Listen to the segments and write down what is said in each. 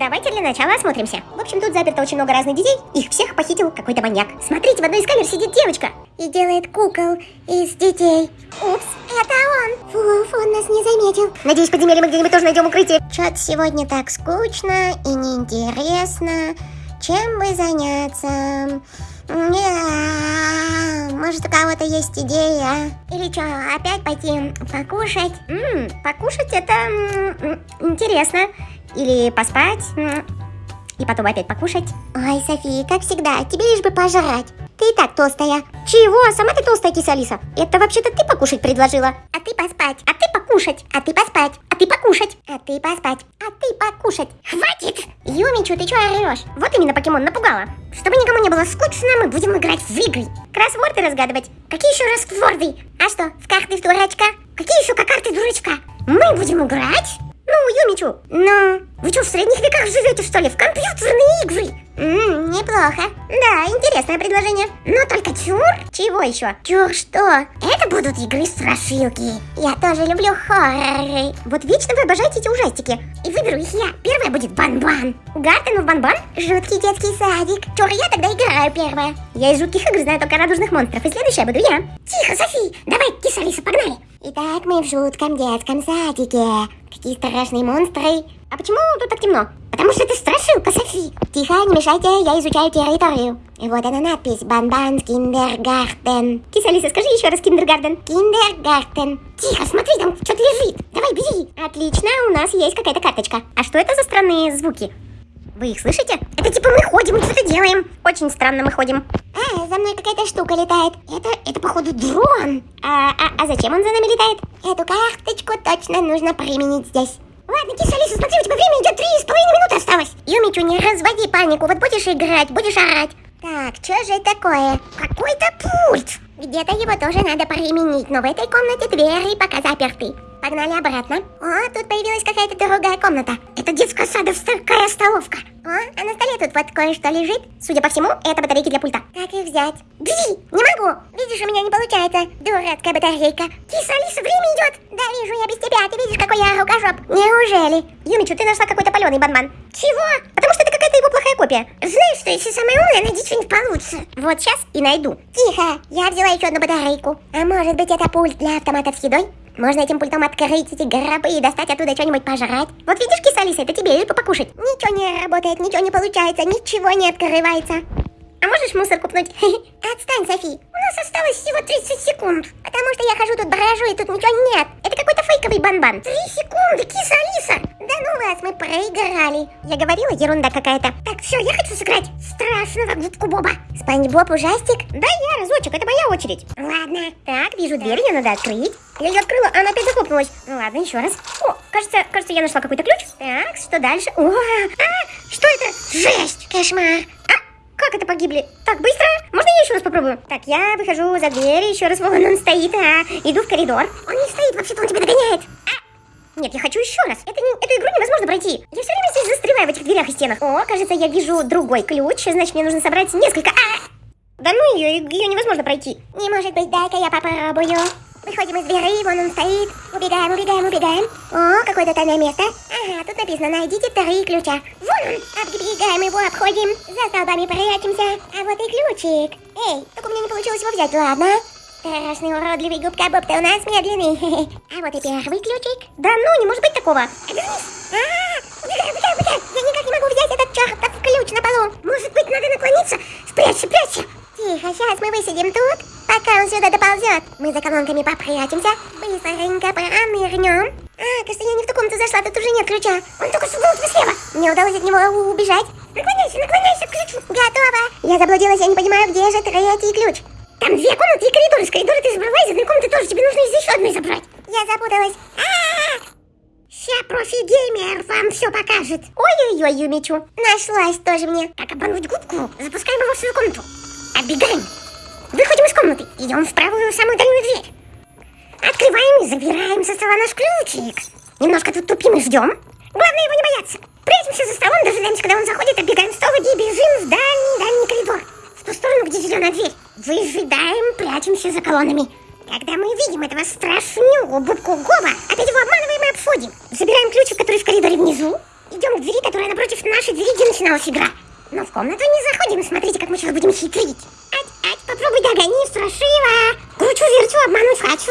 Давайте для начала осмотримся. В общем, тут заперто очень много разных детей. Их всех похитил какой-то маньяк. Смотрите, в одной из камер сидит девочка. И делает кукол из детей. Упс, это он. Фуф, он нас не заметил. Надеюсь, подземелье мы где-нибудь тоже найдем укрытие. Чё-то сегодня так скучно и неинтересно. Чем бы заняться? Может, у кого-то есть идея? Или что, опять пойти покушать? М, покушать это м, интересно. Или поспать. И потом опять покушать. Ой, София, как всегда, тебе лишь бы пожрать. Ты и так толстая. Чего? Сама ты толстая, киса Алиса. Это вообще-то ты покушать предложила. А ты поспать. А ты покушать. А ты поспать. А ты покушать. А ты поспать. А ты покушать. Хватит! Юмичу, ты чего орешь? Вот именно покемон напугала. Чтобы никому не было скучно, мы будем играть в игры. Кроссворды разгадывать. Какие еще кроссворды? А что, в карты в дурачка? Какие еще карты дурачка? Мы будем играть? Ну, Юмичу, ну, вы что, в средних веках живете, что ли? В компьютерные игры? Ммм, неплохо. Да, интересное предложение. Но только чур? Чего еще? Чур что? Это будут игры-страшилки. Я тоже люблю хорроры. Вот вечно вы обожаете эти ужастики. И выберу их я. Первая будет Бан-Бан. Гартен в Бан-Бан? Жуткий детский садик. Чур, я тогда играю первая. Я из жутких игр знаю только радужных монстров. И следующая буду я. Тихо, Софи. Давай, киса Алиса, погнали. Итак, мы в жутком детском садике. Какие страшные монстры. А почему тут так темно? Потому что страшилка, Софи. Тихо, не мешайте, я изучаю территорию. Вот она надпись. Banban Kindergarten. Киса Алиса, скажи еще раз Kindergarten. Kindergarten. Тихо, смотри, там что-то лежит. Давай, бери. Отлично, у нас есть какая-то карточка. А что это за странные звуки? Вы их слышите? Это типа мы ходим что-то делаем. Очень странно мы ходим. А, за мной какая-то штука летает. Это, это походу дрон. А, а, а зачем он за нами летает? Эту карточку точно нужно применить здесь. Ладно, киса Алиса, смотри, у тебя время идет три с половиной минуты осталось. Юмичу, не разводи панику, вот будешь играть, будешь орать. Так, что же это такое? Какой-то пульт. Где-то его тоже надо применить, но в этой комнате двери пока заперты. Погнали обратно. О, тут появилась какая-то другая комната. Это детская садовская столовка. О, а на столе тут вот кое-что лежит. Судя по всему, это батарейки для пульта. Как их взять? Бери! Не могу! Видишь, у меня не получается. Дурацкая батарейка. Киса, Алиса, время идет. Да, вижу, я без тебя. Ты видишь, какой я рукожоп. Неужели? Юмичу, ты нашла какой-то паленый банман. Чего? Потому что это какая-то его плохая копия. Знаешь, что если самая умная, найди что-нибудь получше. Вот сейчас и найду. Тихо, я взяла еще одну батарейку. А может быть, это пульт для автоматов с едой? Можно этим пультом открыть эти гробы и достать оттуда что-нибудь пожрать. Вот видишь, киса Алиса, это тебе бы покушать. Ничего не работает, ничего не получается, ничего не открывается. А можешь мусор купнуть? Отстань, Софи. У нас осталось всего 30 секунд. Потому что я хожу тут брожу, и тут ничего нет. Это какой-то фейковый банбан. Три секунды, киса Алиса. Да ну вас, мы проиграли. Я говорила, ерунда какая-то. Так, все, я хочу сыграть страшного губку Боба. Спанч Боб ужастик? Да я разочек, это моя очередь. Ладно. Так, вижу дверь, ее надо открыть. Я ее открыла, она опять захлопнулась. Ну ладно, еще раз. О, кажется, кажется, я нашла какой-то ключ. Так, что дальше? О, а, что это? Жесть, кошмар. А, как это погибли? Так, быстро. Можно я еще раз попробую? Так, я выхожу за дверь, еще раз, вон он стоит, а, иду в коридор. Он не стоит, вообще-то он тебя догоняет. А, нет, я хочу еще раз. Это не, эту игру невозможно пройти. Я все время здесь застреваю в этих дверях и стенах. О, кажется, я вижу другой ключ. Значит, мне нужно собрать несколько. А! Да ну ее, ее невозможно пройти. Не может быть, дай-ка я попробую. Выходим из двери, вон он стоит. Убегаем, убегаем, убегаем. О, какое-то тайное место. Ага, тут написано, найдите три ключа. Вон он, оббегаем его, обходим. За столбами прячемся. А вот и ключик. Эй, только у меня не получилось его взять, ладно? Страшный уродливый губка Боб, ты у нас медленный. А вот и первый ключик. Да ну, не может быть такого. А. Я никак не могу взять этот чертов ключ на полу. Может быть, надо наклониться? Спрячься, спрячься. Тихо, сейчас мы высидим тут, пока он сюда доползет. Мы за колонками попрячемся, быстренько пронырнем. А, кажется, я не в ту комнату зашла, тут уже нет ключа. Он только что был слева. Мне удалось от него убежать. Наклоняйся, наклоняйся к ключу. Готово. Я заблудилась, я не понимаю, где же третий ключ. Там две комнаты и коридор. Из коридора ты забрала, из одной комнаты тоже. Тебе нужно из еще одной забрать. Я запуталась. А-а-а! Ща профи-геймер вам все покажет. Ой-ой-ой, Юмичу. Нашлась тоже мне. Как обмануть губку? Запускаем его в свою комнату. Оббегаем. Выходим из комнаты. Идем в правую самую дальнюю дверь. Открываем и забираем со стола наш ключик. Немножко тут тупим и ждем. Главное его не бояться. Прячемся за столом, дожидаемся, когда он заходит, оббегаем стол и бежим в дальний-дальний коридор. В ту сторону, где зеленая дверь. Выжидаем, прячемся за колоннами. Когда мы видим этого страшнюгу будку Гоба, опять его обманываем и обходим. Забираем ключик, который в коридоре внизу. Идем к двери, которая напротив нашей двери начиналась игра. Но в комнату не заходим, смотрите, как мы сейчас будем хитрить. Попробуй догони, страшиво. Кручу-верчу, обмануть хочу.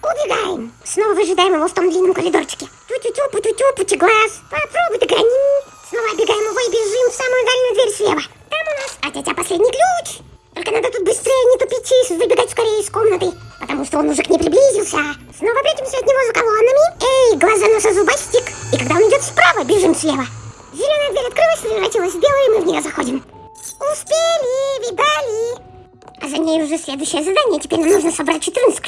Убегаем. Снова выжидаем его в том длинном коридорчике. Тю-тю-тю, пу-тю-тю, пути-глаз. Попробуй догони. Снова обегаем его и бежим в самую дальнюю дверь слева. Там у нас от тебя последний ключ. Только надо тут быстрее, не тупить и выбегать скорее из комнаты. Потому что он уже к ней приблизился. Снова прячемся от него за колоннами. Эй, глаза носа зубастик. И когда он идет справа, бежим слева.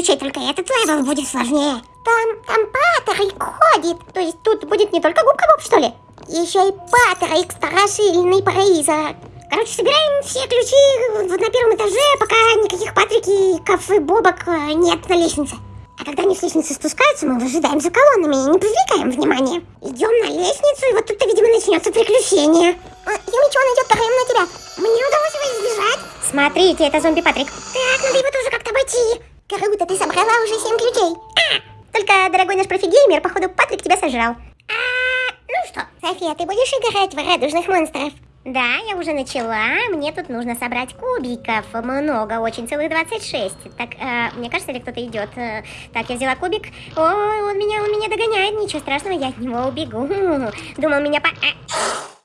14 ключей, только этот level будет сложнее. Там, там Патрик ходит. То есть тут будет не только губка Боб, что ли? Еще и Патрик, страшильный призрак. Короче, собираем все ключи вот на первом этаже, пока никаких Патриков и Бобок э, нет на лестнице. А когда они с лестницы спускаются, мы выжидаем за колоннами и не привлекаем внимания. Идем на лестницу, и вот тут-то, видимо, начнется приключение. А, Юмичи, он идет прямо на тебя. Мне удалось его избежать. Смотрите, это зомби Патрик. Так, надо его тоже как-то обойти. Круто, ты собрала уже семь ключей. А, только, дорогой наш профигеймер, походу, Патрик тебя сожрал. А, ну что, София, ты будешь играть в радужных монстров? Да, я уже начала. Мне тут нужно собрать кубиков. Много, очень, целых 26. Так, э, мне кажется, или кто-то идет. Э, так, я взяла кубик. О, он меня, он меня догоняет. Ничего страшного, я от него убегу. Думал, меня по... А,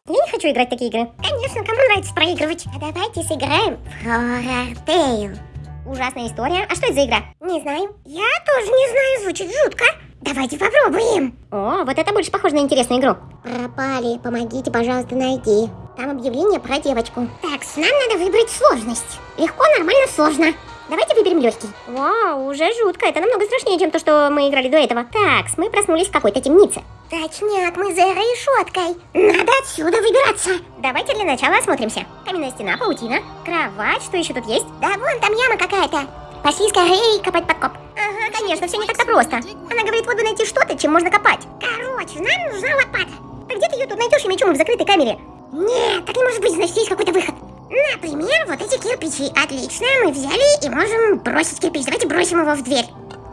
я не хочу играть в такие игры. Конечно, кому нравится проигрывать? А давайте сыграем в Horror Tale. Ужасная история. А что это за игра? Не знаю. Я тоже не знаю, звучит жутко. Давайте попробуем. О, вот это больше похоже на интересную игру. Пропали, помогите, пожалуйста, найти. Там объявление про девочку. Так, нам надо выбрать сложность. Легко, нормально, сложно. Давайте выберем легкий. Вау, уже жутко. Это намного страшнее, чем то, что мы играли до этого. Так, мы проснулись в какой-то темнице. Точняк, мы за решеткой. Надо отсюда выбираться. Давайте для начала осмотримся. Каменная стена, паутина, кровать, что еще тут есть? Да вон там яма какая-то. Пошли скорее копать подкоп. Ага, конечно, все не так-то просто. Она говорит, бы найти что-то, чем можно копать. Короче, нам нужна лопата. Да где ты ее тут найдешь, я мечом в закрытой камере? Нет, так не может быть, значит, есть какой-то выход. Например, вот эти кирпичи. Отлично, мы взяли и можем бросить кирпич. Давайте бросим его в дверь.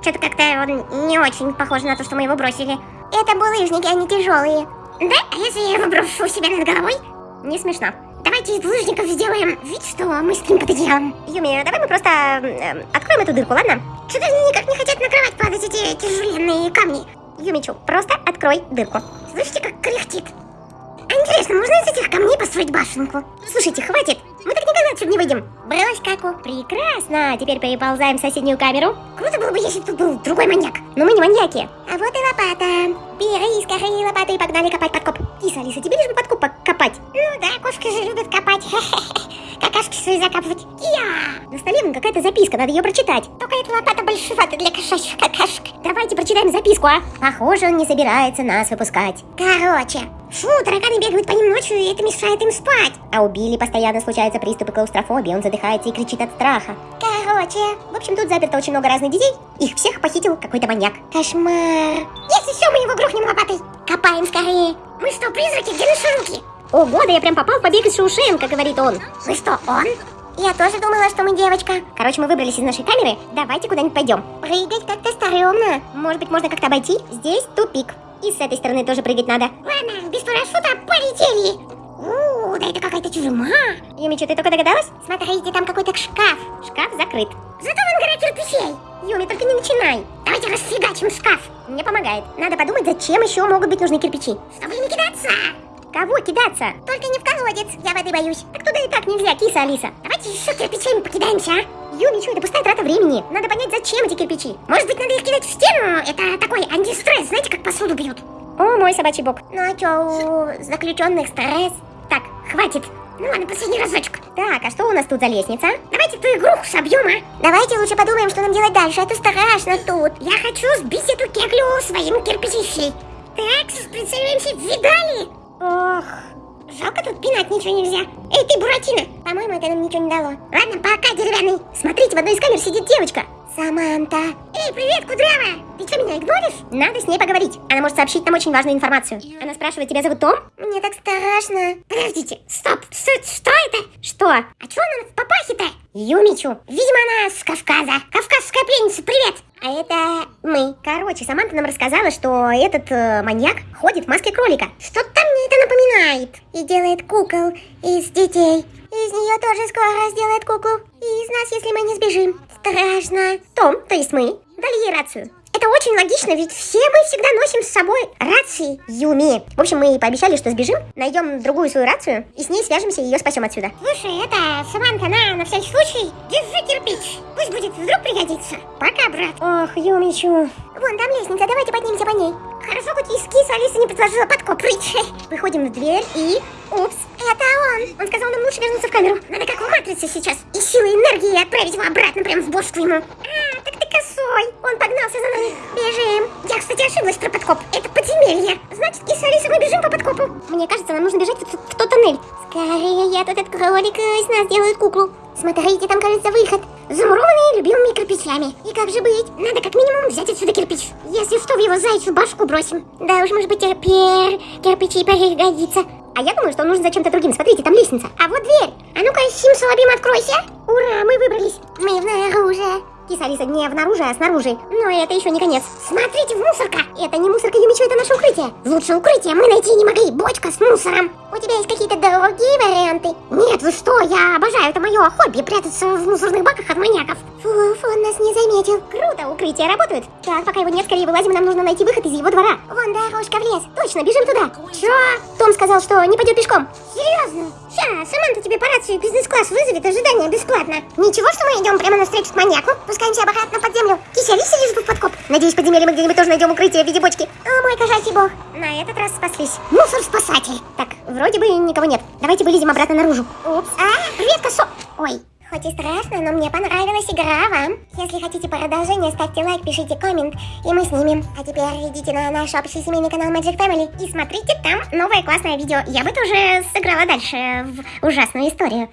Что-то как-то он не очень похож на то, что мы его бросили. Это булыжники, они тяжелые. Да? А если я его брошу у себя над головой? Не смешно. Давайте из булыжников сделаем вид, что мы с кем-то делаем. Юми, давай мы просто э, откроем эту дырку, ладно? Что-то никак не хотят на кровать падать эти тяжеленные камни. Юмичу, просто открой дырку. Слышите, как кряхтит? А интересно, можно из этих камней построить башенку? Слушайте, хватит. Мы так никогда отсюда не выйдем. Брось, Каку. Прекрасно. Теперь переползаем в соседнюю камеру. Круто было бы, если тут был другой маньяк. Но мы не маньяки. Вот и лопата. Бери скорее лопату и погнали копать подкоп. Киса, Алиса, тебе лишь бы подкоп копать. Ну да, кошки же любят копать. Какашки свои закапывать. Я! На столе вон какая-то записка, надо ее прочитать. Только эта лопата большевата для кошачьих какашек. Давайте прочитаем записку, а? Похоже, он не собирается нас выпускать. Короче, Фу, тараканы бегают по ним ночью, и это мешает им спать. А у Билли постоянно случаются приступы клаустрофобии, он задыхается и кричит от страха. Короче, в общем, тут заперто очень много разных детей. Их всех похитил какой-то маньяк. Кошмар. Если все, мы его грохнем лопатой. Копаем скорее. Мы что, призраки? Где наши руки? Ого, да я прям попал в побег из Шоушенка, говорит он. Вы что, он? Я тоже думала, что мы девочка. Короче, мы выбрались из нашей камеры. Давайте куда-нибудь пойдем. Прыгать как-то стрёмно. Может быть, можно как-то обойти? Здесь тупик. И с этой стороны тоже прыгать надо. Ладно, без парашюта полетели. У, да это какая-то тюрьма. Юмичу, ты только догадалась? Смотрите, там какой-то шкаф. Шкаф закрыт. Зато вон гора кирпичей. Юми, только не начинай. Давайте расфигачим шкаф. Не помогает. Надо подумать, зачем еще могут быть нужны кирпичи. Чтобы не кидаться. Кого кидаться? Только не в колодец, я воды боюсь. Так туда и так нельзя, киса Алиса. Давайте еще кирпичами покидаемся, а? Юми, что это пустая трата времени. Надо понять, зачем эти кирпичи. Может быть, надо их кидать в стену? Это такой антистресс, знаете, как посуду бьют. О, мой собачий бок. Ну а что, у заключенных стресс? Хватит. Ну ладно, последний разочек. Так, а что у нас тут за лестница? Давайте ту игруху собьем, а? Давайте лучше подумаем, что нам делать дальше. Это страшно тут. Я хочу сбить эту кеглю своим кирпичищей. Так, прицеливаемся, видали? Ох, жалко тут пинать ничего нельзя. Эй, ты, Буратино, по-моему, это нам ничего не дало. Ладно, пока, деревянный. Смотрите, в одной из камер сидит девочка. Саманта. Эй, привет, кудрявая! Ты что, меня игноришь? Надо с ней поговорить. Она может сообщить нам очень важную информацию. Она спрашивает, тебя зовут Том? Мне так страшно. Подождите, стоп, что, что это? Что? А что она в папахе-то? Юмичу. Видимо, она с Кавказа. Кавказская пленница, привет! А это мы. Короче, Саманта нам рассказала, что этот э, маньяк ходит в маске кролика. Что-то мне это напоминает. И делает кукол из детей. Из нее тоже скоро сделает куклу. И из нас, если мы не сбежим. Страшно. Том, то есть мы, дали ей рацию. Это очень логично, ведь все мы всегда носим с собой рации Юми. В общем, мы пообещали, что сбежим, найдем другую свою рацию и с ней свяжемся и ее спасем отсюда. Слушай, это, Саманта, на, на всякий случай, держи кирпич. Пусть будет, вдруг пригодится. Пока, брат. Ох, Юмичу. Вон там лестница, давайте поднимемся по ней. Хорошо, хоть из киса Алиса не предложила подкоп. Выходим в дверь и... Упс, это он. Он сказал нам лучше вернуться в камеру. Надо как в матрице сейчас. И силой энергии отправить его обратно прямо в бошку ему. А, так ты косой. Он погнался за нами. Бежим. Я, кстати, ошиблась про подкоп. Это подземелье. Значит, киса Алиса, мы бежим по подкопу. Мне кажется, нам нужно бежать в, в, в тот тоннель. Скорее, я тут этот кролик из нас делает куклу. Смотрите, там, кажется, выход. Замурованный любимыми кирпичами. И как же быть? Надо как минимум взять отсюда кирпич. Если что, в его зайцу башку бросим. Да уж, может быть, терпер, кирпичи пригодится. А я думаю, что он нужен за чем-то другим. Смотрите, там лестница. А вот дверь. А ну-ка, Сим Салабим, откройся. Ура, мы выбрались. Мы внаружи. Киса Алиса не внаружи, а снаружи. Но это еще не конец. Смотрите, в мусорка. Это не мусорка Юмичу, это наше укрытие. Лучше укрытие мы найти не могли. Бочка с мусором. У тебя есть какие-то другие варианты? Нет, вы что, я обожаю, это мое хобби, прятаться в мусорных баках от маньяков. Фуф, он нас не заметил. Круто, укрытие работает. Так, пока его нет, скорее вылазим, нам нужно найти выход из его двора. Вон дорожка в лес. Точно, бежим туда. Чё? Том сказал, что не пойдет пешком. Серьезно? Ща, Саманта тебе по рации бизнес-класс вызовет ожидание бесплатно. Ничего, что мы идем прямо навстречу к маньяку? Спускаемся обратно под землю. Кися, Алиса лежит в подкоп. Надеюсь, подземелье мы где-нибудь тоже найдем укрытие в виде бочки. О, мой кошачий бог. На этот раз спаслись. Мусор-спасатель. Так, вроде бы никого нет. Давайте вылезем обратно наружу. Упс. А, привет, косо... Ой, Хоть и страшно, но мне понравилась игра вам. Если хотите продолжение, ставьте лайк, пишите коммент, и мы снимем. А теперь идите на наш общий семейный канал Magic Family и смотрите там новое классное видео. Я бы тоже сыграла дальше в ужасную историю.